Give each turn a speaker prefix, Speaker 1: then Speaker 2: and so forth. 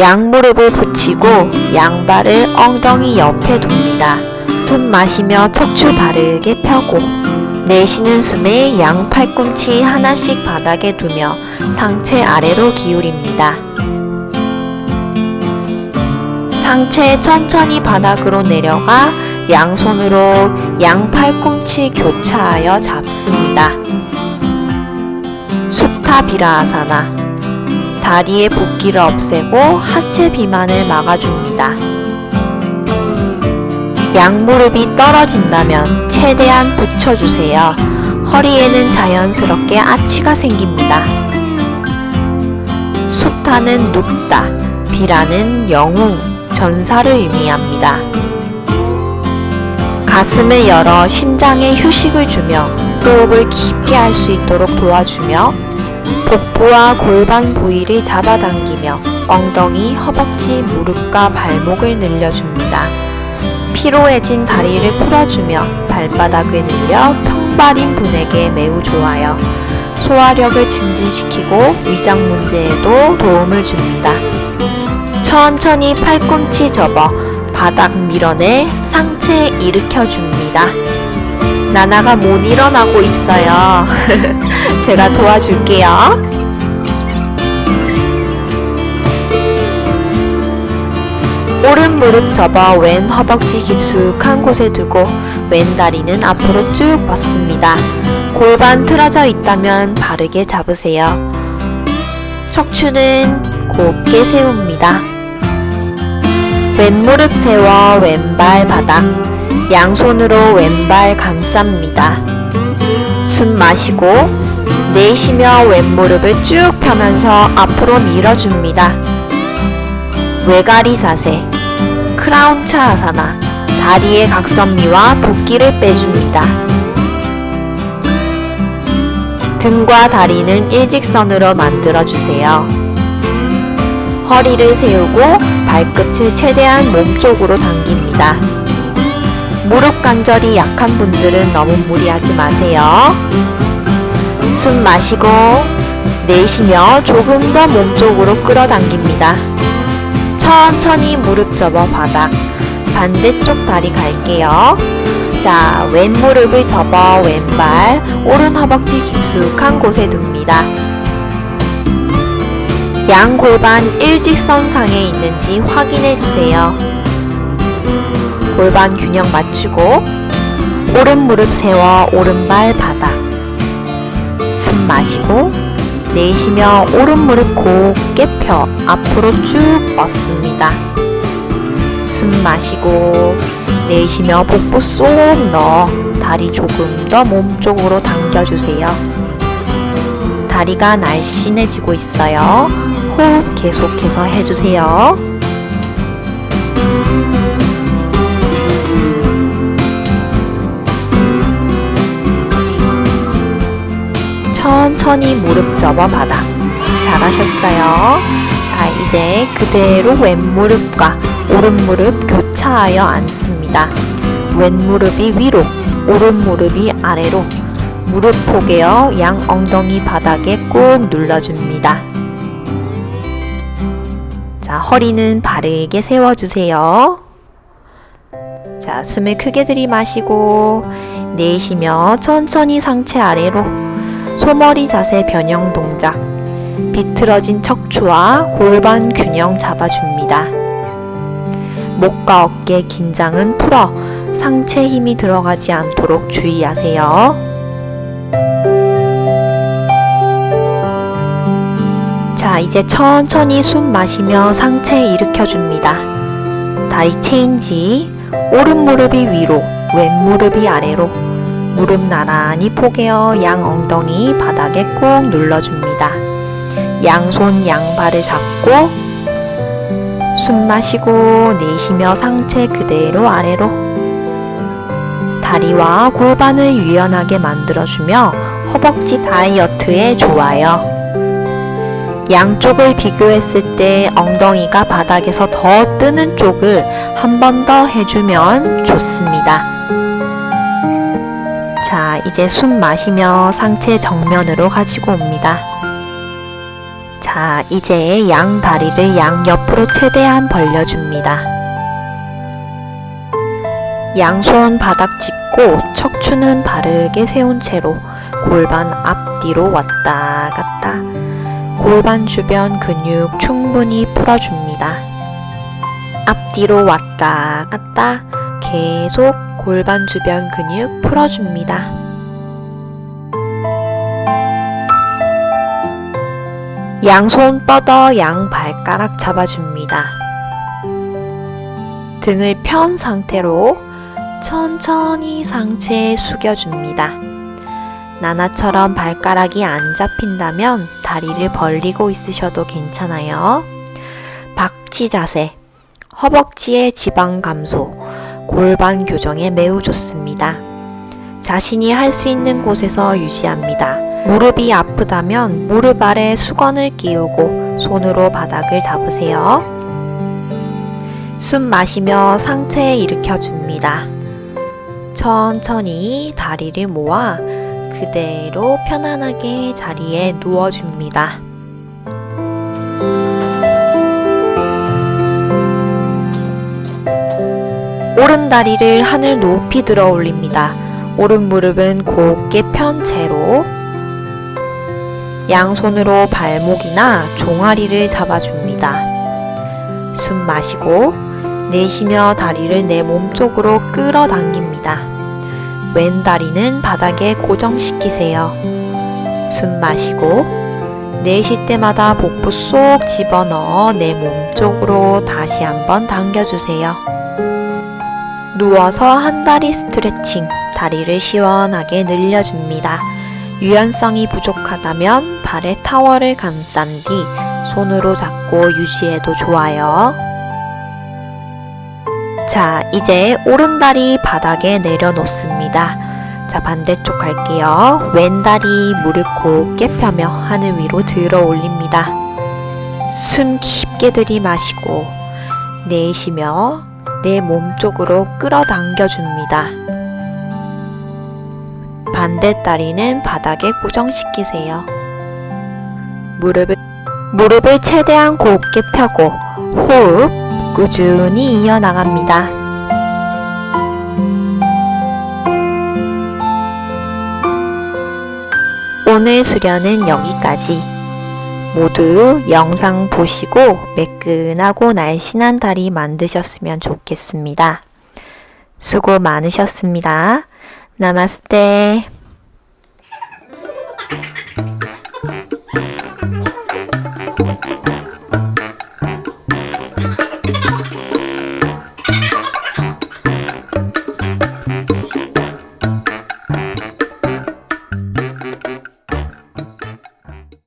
Speaker 1: 양무릎을 붙이고 양발을 엉덩이 옆에 둡니다. 숨 마시며 척추 바르게 펴고 내쉬는 숨에 양 팔꿈치 하나씩 바닥에 두며 상체 아래로 기울입니다. 상체 천천히 바닥으로 내려가 양손으로 양 팔꿈치 교차하여 잡습니다. 수타 비라아사나 다리의 붓기를 없애고 하체 비만을 막아줍니다. 양무릎이 떨어진다면 최대한 붙여주세요. 허리에는 자연스럽게 아치가 생깁니다. 수타는 눕다, 비라는 영웅, 전사를 의미합니다. 가슴을 열어 심장에 휴식을 주며 호흡을 깊게 할 수 있도록 도와주며 복부와 골반 부위를 잡아당기며 엉덩이, 허벅지, 무릎과 발목을 늘려줍니다. 피로해진 다리를 풀어주며 발바닥을 늘려 평발인 분에게 매우 좋아요. 소화력을 증진시키고 위장 문제에도 도움을 줍니다. 천천히 팔꿈치 접어 바닥 밀어내 상체 일으켜 줍니다. 나나가 못 일어나고 있어요. 제가 도와줄게요. 오른 무릎 접어 왼 허벅지 깊숙한 곳에 두고 왼 다리는 앞으로 쭉 뻗습니다. 골반 틀어져 있다면 바르게 잡으세요. 척추는 곱게 세웁니다. 왼무릎 세워 왼발 바닥, 양손으로 왼발 감쌉니다. 숨 마시고 내쉬며 왼무릎을 쭉 펴면서 앞으로 밀어줍니다. 외가리 자세, 크라운차 아사나, 다리의 각선미와 붓기를 빼줍니다. 등과 다리는 일직선으로 만들어주세요. 허리를 세우고 발끝을 최대한 몸쪽으로 당깁니다. 무릎 관절이 약한 분들은 너무 무리하지 마세요. 숨 마시고 내쉬며 조금 더 몸쪽으로 끌어당깁니다. 천천히 무릎 접어 바닥 반대쪽 다리 갈게요. 자, 왼 무릎을 접어 왼발 오른 허벅지 깊숙한 곳에 둡니다. 양 골반 일직선상에 있는지 확인해 주세요. 골반 균형 맞추고 오른 무릎 세워 오른발 바닥 숨 마시고 내쉬며 오른 무릎 곱게 펴 앞으로 쭉 뻗습니다. 숨 마시고 내쉬며 복부 쏙 넣어 다리 조금 더 몸쪽으로 당겨주세요. 다리가 날씬해지고 있어요. 호흡 계속해서 해주세요. 천천히 무릎 접어 바닥. 잘하셨어요. 자, 이제 그대로 왼무릎과 오른무릎 교차하여 앉습니다. 왼무릎이 위로, 오른무릎이 아래로. 무릎 포개어 양 엉덩이 바닥에 꾹 눌러줍니다. 자, 허리는 바르게 세워주세요. 자, 숨을 크게 들이마시고 내쉬며 천천히 상체 아래로 소머리 자세 변형 동작 비틀어진 척추와 골반 균형 잡아줍니다. 목과 어깨 긴장은 풀어 상체 힘이 들어가지 않도록 주의하세요. 자, 이제 천천히 숨 마시며 상체 일으켜줍니다. 다리 체인지, 오른 무릎이 위로, 왼 무릎이 아래로, 무릎 나란히 포개어 양 엉덩이 바닥에 꾹 눌러줍니다. 양손 양발을 잡고 숨 마시고 내쉬며 상체 그대로 아래로 다리와 골반을 유연하게 만들어주며 허벅지 다이어트에 좋아요. 양쪽을 비교했을 때 엉덩이가 바닥에서 더 뜨는 쪽을 한 번 더 해주면 좋습니다. 자, 이제 숨 마시며 상체 정면으로 가지고 옵니다. 자, 이제 양 다리를 양옆으로 최대한 벌려줍니다. 양손 바닥 짚고 척추는 바르게 세운 채로 골반 앞뒤로 왔다 갔다 골반 주변 근육 충분히 풀어줍니다. 앞뒤로 왔다 갔다 계속 골반 주변 근육 풀어줍니다. 양손 뻗어 양 발가락 잡아줍니다. 등을 편 상태로 천천히 상체에 숙여줍니다. 나나처럼 발가락이 안 잡힌다면 다리를 벌리고 있으셔도 괜찮아요. 박쥐 자세, 허벅지의 지방 감소, 골반 교정에 매우 좋습니다. 자신이 할 수 있는 곳에서 유지합니다. 무릎이 아프다면 무릎 아래 수건을 끼우고 손으로 바닥을 잡으세요. 숨 마시며 상체 일으켜줍니다. 천천히 다리를 모아 그대로 편안하게 자리에 누워줍니다. 오른 다리를 하늘 높이 들어 올립니다. 오른 무릎은 곧게 편 채로 양손으로 발목이나 종아리를 잡아줍니다. 숨 마시고 내쉬며 다리를 내 몸쪽으로 끌어당깁니다. 왼 다리는 바닥에 고정시키세요. 숨 마시고 내쉴 때마다 복부 쏙 집어넣어 내 몸쪽으로 다시 한번 당겨주세요. 누워서 한 다리 스트레칭, 다리를 시원하게 늘려줍니다. 유연성이 부족하다면 발에 타월을 감싼 뒤 손으로 잡고 유지해도 좋아요. 자, 이제 오른다리 바닥에 내려놓습니다. 자, 반대쪽 갈게요. 왼다리 무릎 곧게 펴며 하늘 위로 들어 올립니다. 숨 깊게 들이마시고 내쉬며 내 몸쪽으로 끌어당겨 줍니다. 반대 다리는 바닥에 고정시키세요. 무릎을, 무릎을 최대한 곧게 펴고 호흡 꾸준히 이어나갑니다. 오늘 수련은 여기까지. 모두 영상 보시고 매끈하고 날씬한 다리 만드셨으면 좋겠습니다. 수고 많으셨습니다. 나마스테.